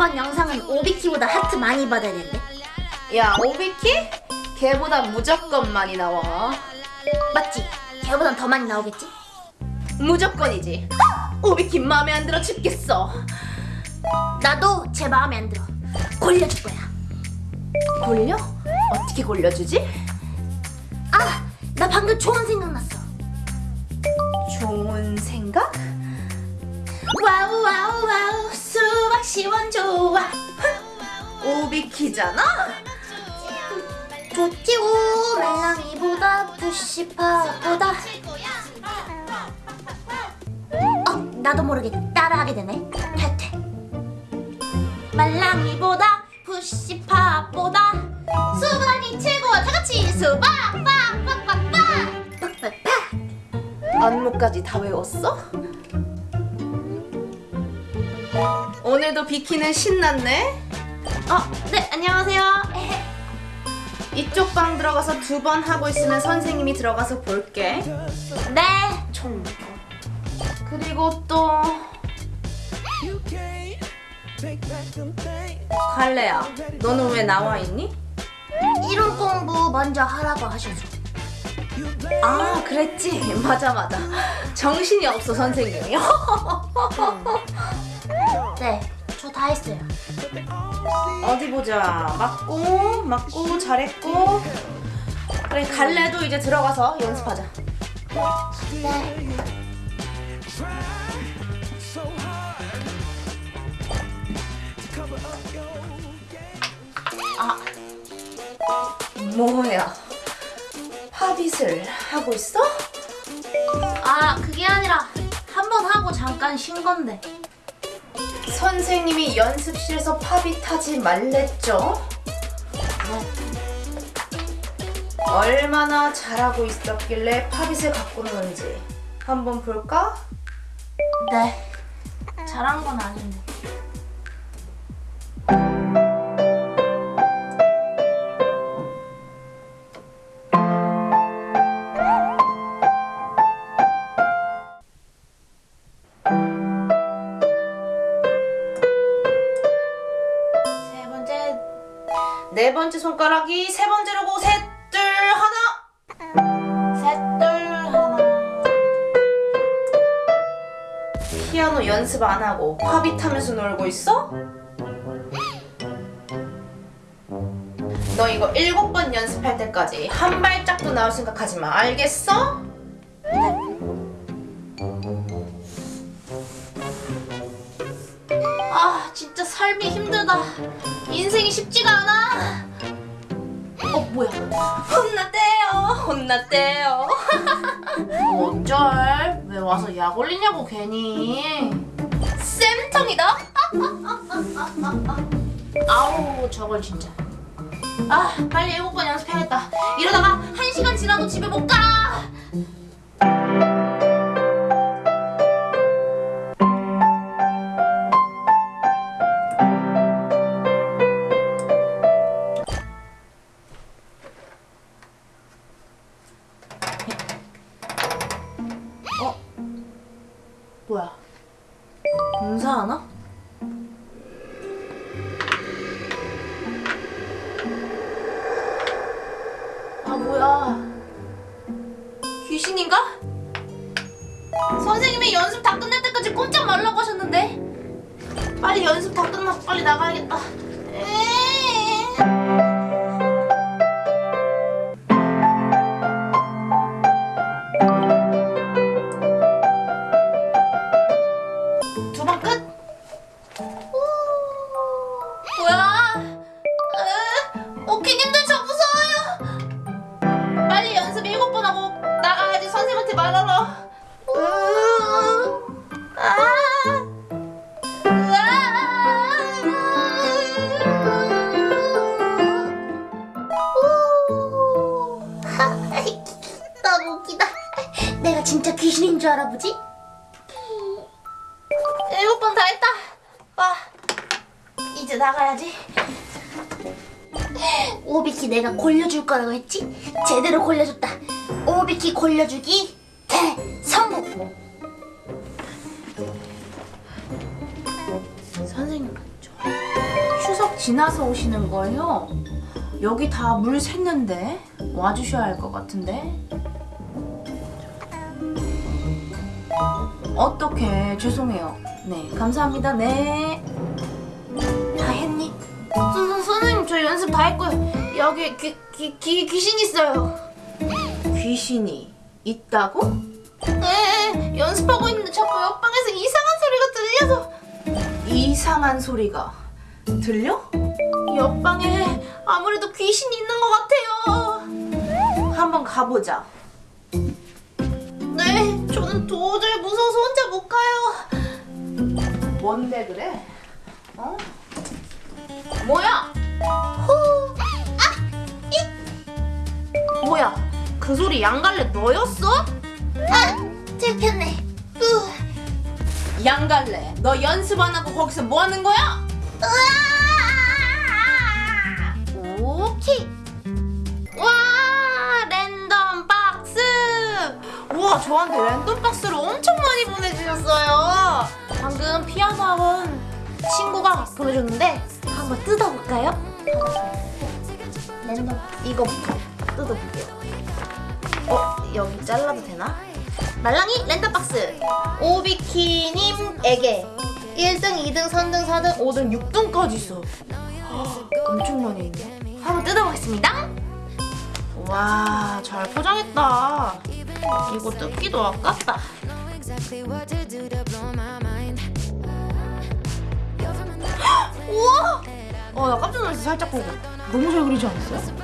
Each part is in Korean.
이번 영상은 오비키보다 하트 많이 받아야 된대. 야 오비키? 걔보다 무조건 많이 나와 맞지? 걔보단 더 많이 나오겠지? 무조건이지 오비키 마음에 안 들어 죽겠어 나도 제 마음에 안 들어. 골려줄 거야. 골려? 어떻게 골려주지? 아, 나 방금 좋은 생각 났어. 좋은 생각? 와우 와우 와우 수박 시원 좋아. 오비키잖아? 좋지오 말랑이보다 푸시파보다. 어, 나도 모르게 따라하게 되네. 탈퇴. 말랑이보다 푸시파보다 수박이 최고. 다 같이 수박 빡빡빡빡빡 빡빡빡. 안무까지 다 외웠어? 오늘도 비키는 신났네? 어, 네 안녕하세요. 이쪽 방 들어가서 두 번 하고 있으면 선생님이 들어가서 볼게 네. 총 그리고 또 갈래야 너는 왜 나와 있니? 이론 공부 먼저 하라고 하셔서. 아 그랬지 맞아 맞아 정신이 없어 선생님이 네, 저 다 했어요. 어디 보자 맞고 맞고 잘했고 그래 갈래도 이제 들어가서 연습하자 네. 아 뭐야 팝잇을 하고 있어? 아, 그게 아니라 한 번 하고 잠깐 쉰 건데. 선생님이 연습실에서 팝잇 하지 말랬죠? 얼마나 잘하고 있었길래 팝잇을 갖고 노는지 한번 볼까? 네. 잘한 건 아닌데. 네 번째 손가락이 세 번째로고 셋, 둘, 하나 셋 둘 하나 피아노 연습 안 하고 팝잇 하면서 놀고 있어? 너 이거 일곱 번 연습할 때까지 한 발짝도 나올 생각하지 마 알겠어? 아 진짜 삶이 힘들다 인생이 쉽지가 않아. 어 뭐야? 혼났대요. 혼났대요. 어쩔 왜 와서 약 올리냐고 괜히. 쌤통이다. 아우 저걸 진짜. 아 빨리 일곱 번 연습해야겠다. 이러다가 한 시간 지나도 집에 못가 뭐야 공사하나? 아 뭐야 귀신인가? 선생님이 연습 다 끝날 때까지 꼼짝 말라고 하셨는데 빨리 연습 다 끝나고 빨리 나가야겠다 에이. 귀신인 줄 알아보지? 일곱 번 다 했다. 와, 이제 나가야지. 오비키 내가 골려줄 거라고 했지? 제대로 골려줬다. 오비키 골려주기 대성공. 선생님, 저 지나서 오시는 거예요? 여기 다 물 샜는데 와주셔야 할 것 같은데. 어떻게 죄송해요. 네 감사합니다. 네. 다 했니? 선, 선, 선생님 저 연습 다 했고요. 여기 귀, 귀, 귀, 귀신 있어요. 귀신이 있다고? 네 연습하고 있는데 자꾸 옆방에서 이상한 소리가 들려서 이상한 소리가 들려? 옆방에 아무래도 귀신이 있는 것 같아요. 한번 가보자. 네, 저는 도저히 무서워서 혼자 못 가요. 뭔데 그래? 어? 뭐야? 후, 아, 이. 뭐야? 그 소리 양갈래 너였어? 아, 들켰네. 후. 양갈래, 너 연습 안 하고 거기서 뭐 하는 거야? 오케이. 우와, 저한테 랜덤 박스를 엄청 많이 보내주셨어요. 방금 피아노 학원 친구가 보내줬는데 한번 뜯어볼까요? 랜덤 이거부터 뜯어볼게요. 어, 여기 잘라도 되나? 말랑이 랜덤 박스 오비키님에게 1등, 2등, 3등, 4등, 5등, 6등까지 있어. 엄청 많이 있네. 한번 뜯어보겠습니다. 와, 잘 포장했다. 이거 뜯기도 아깝다. 우와! 어, 나 깜짝 놀랐어, 살짝 보고. 너무 잘 그리지 않았어요?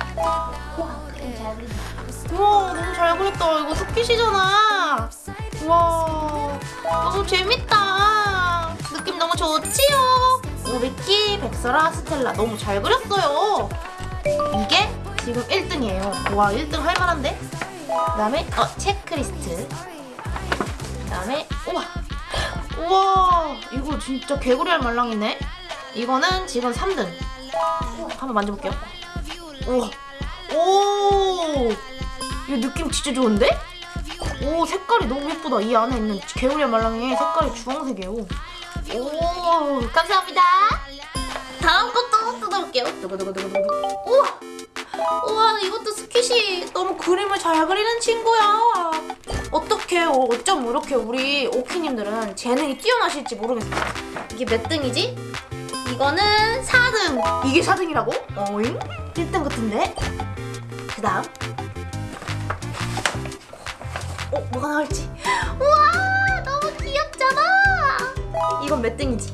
우와, 너무 잘 그렸다. 이거 토끼시잖아. 우와, 너무 재밌다. 느낌 너무 좋지요? 오비키, 백설아, 스텔라 너무 잘 그렸어요. 이게 지금 1등이에요. 와, 1등 할 만한데? 그 다음에, 어, 체크리스트. 그 다음에, 우와. 우와, 이거 진짜 개구리알 말랑이네. 이거는 지금 3등. 한번 만져볼게요. 우와. 오! 이 느낌 진짜 좋은데? 오, 색깔이 너무 예쁘다. 이 안에 있는 개구리알 말랑이 색깔이 주황색이에요. 오, 감사합니다. 다음 것도 뜯어볼게요. 두구두구두구두구. 우와! 우와, 이것도 스킷이 너무 그림을 잘 그리는 친구야. 어떻게 어쩜 이렇게 우리 오키님들은 재능이 뛰어나실지 모르겠어. 이게 몇 등이지? 이거는 4등. 이게 4등이라고? 어잉? 1등 같은데? 그 다음. 어, 뭐가 나올지. 우와, 너무 귀엽잖아. 이건 몇 등이지?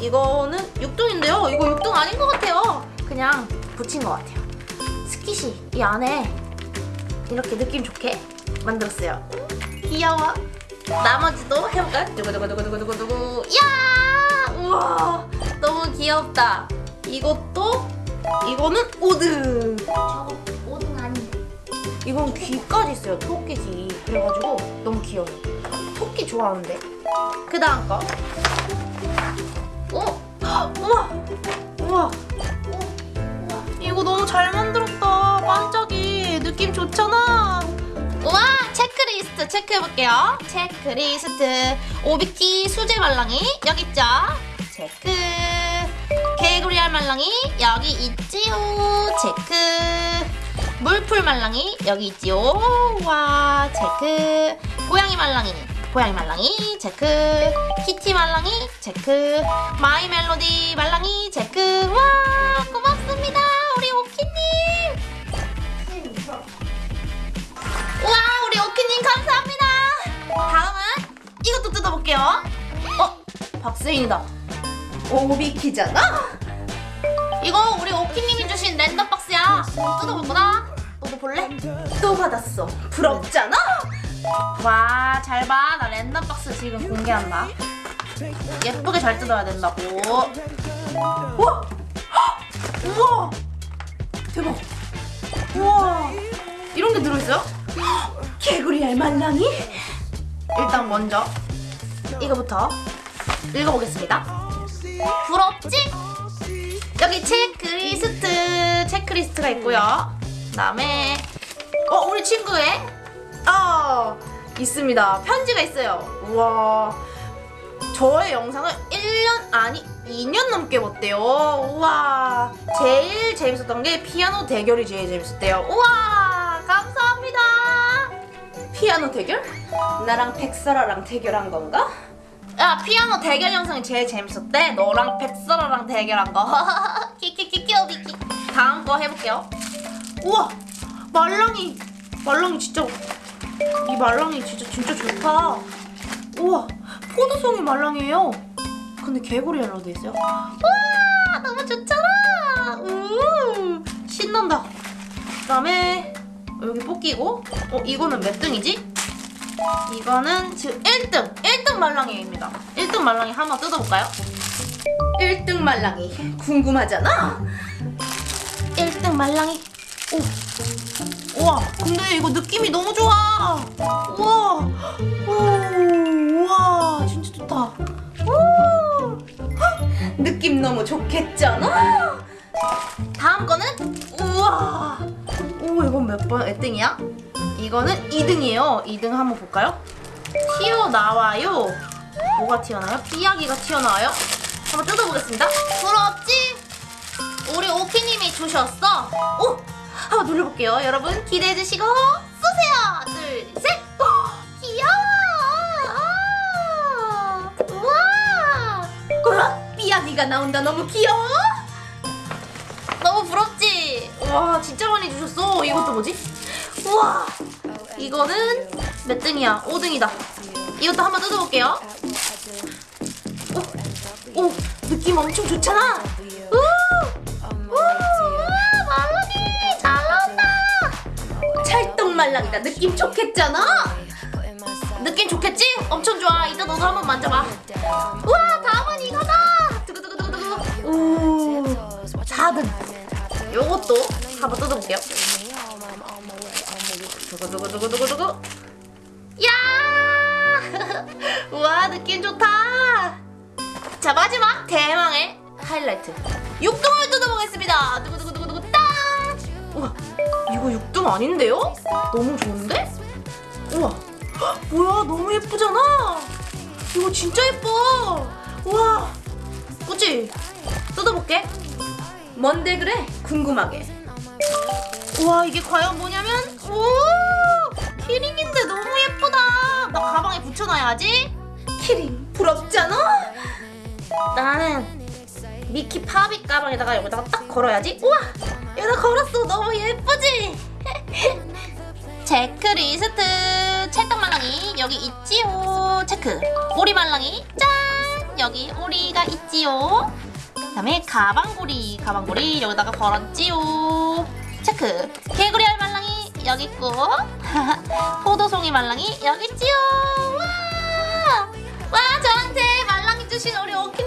이거는 6등인데요. 이거 6등 아닌 것 같아요. 그냥 붙인 것 같아요. 스kit이 이 안에 이렇게 느낌 좋게 만들었어요. 귀여워. 나머지도 해볼까요? 두구두구두구두구두구. 야! 우와, 너무 귀엽다. 이것도 이거는 5등. 저거 5등 아닌데. 이건 귀까지 있어요. 토끼 귀. 그래가지고 너무 귀여워요. 토끼 좋아하는데. 그 다음 거. 어? 우와! 우와! 어? 이거 너무 잘 만들었다. 반짝이. 느낌 좋잖아. 우와! 체크리스트 체크해볼게요. 체크리스트. 오비키 수제 말랑이 여기 있죠? 체크. 개구리알 말랑이 여기 있지요. 체크. 물풀 말랑이 여기 있지요. 와 체크. 고양이 말랑이 고양이 말랑이 체크. 키티 말랑이 체크. 마이 멜로디 말랑이 체크. 와 고맙습니다 우리 오키님. 감사합니다. 다음은 이것도 뜯어볼게요. 어 박스인이다. 오비키잖아. 이거 우리 오키님이 주신 랜덤 박스야. 뜯어볼 거다. 너도 볼래? 또 받았어. 부럽잖아? 와, 잘 봐. 나 랜덤 박스 지금 공개한다. 예쁘게 잘 뜯어야 된다고. 우와! 헉! 우와! 대박. 우와! 이런 게 들어있어요? 헉! 개구리 알 말랑이? 일단 먼저 이거부터 읽어보겠습니다. 부럽지? 여기 체크리스트 체크리스트가 있고요. 그다음에 어 우리 친구의 어 있습니다. 편지가 있어요. 우와 저의 영상을 1년 아니 2년 넘게 봤대요. 우와. 제일 재밌었던 게 피아노 대결이 제일 재밌었대요. 우와. 감사합니다. 피아노 대결? 나랑 백설아랑 대결한 건가? 야, 피아노 대결 영상이 제일 재밌었대. 너랑 백설아랑 대결한 거. 키키키키 오비키. 다음 거 해볼게요. 우와. 말랑이. 말랑이 진짜. 이 말랑이 진짜 진짜 좋다. 우와. 포도송이 말랑이에요. 근데 개구리알로 돼 있어요. 와 너무 좋잖아. 우 신난다. 그 다음에 여기 뽑기고. 어 이거는 몇 등이지? 이거는 지금 1등! 1등 말랑이입니다. 1등 말랑이 한번 뜯어볼까요? 1등 말랑이 궁금하잖아? 1등 말랑이. 오. 우와, 근데 이거 느낌이 너무 좋아. 우와. 오, 우와, 진짜 좋다. 오. 느낌 너무 좋겠잖아? 몇 번? 몇 등이야? 이거는 2등이에요. 2등 한번 볼까요? 튀어나와요. 뭐가 튀어나와요? 삐약이가 튀어나와요? 한번 뜯어보겠습니다. 부럽지? 우리 오키님이 주셨어. 오! 한번 눌러볼게요. 여러분 기대해주시고 쏘세요. 둘, 셋. 오, 귀여워. 아, 우와. 우와 삐약이가 나온다 너무 귀여워 너무 부럽지? 와 진짜 많이 주셨어 이것도 뭐지? 우와 이거는 몇 등이야? 5등이다 이것도 한번 뜯어볼게요 오, 오 느낌 엄청 좋잖아 우! 우! 와 말랑이 잘 나온다 찰떡 말랑이다 느낌 좋겠잖아? 느낌 좋겠지? 엄청 좋아 이제 너도 한번 만져봐 우와 한번 뜯어볼게요. 두구두구두구두구두구. 야! 우와 느낌 좋다. 자 마지막 대망의 하이라이트. 6등을 뜯어보겠습니다. 두구두구두구두구 딱 우와 이거 6등 아닌데요? 너무 좋은데? 우와 헉, 뭐야 너무 예쁘잖아. 이거 진짜 예뻐. 우와 그치? 뜯어볼게. 뭔데 그래? 궁금하게 우와 이게 과연 뭐냐면 오! 키링인데 너무 예쁘다. 나 가방에 붙여놔야지. 키링 부럽잖아? 나는 미키 파비 가방에다가 여기다가 딱 걸어야지. 우와 여기다 걸었어. 너무 예쁘지? 체크리스트. 찰떡말랑이 여기 있지요. 체크. 오리 말랑이 짠! 여기 오리가 있지요. 그 다음에 가방고리 가방고리 여기다가 걸었지요 체크 개구리 알 말랑이 여기 있고 포도송이 말랑이 여기 있지요 와! 와 저한테 말랑이 주신 우리 오키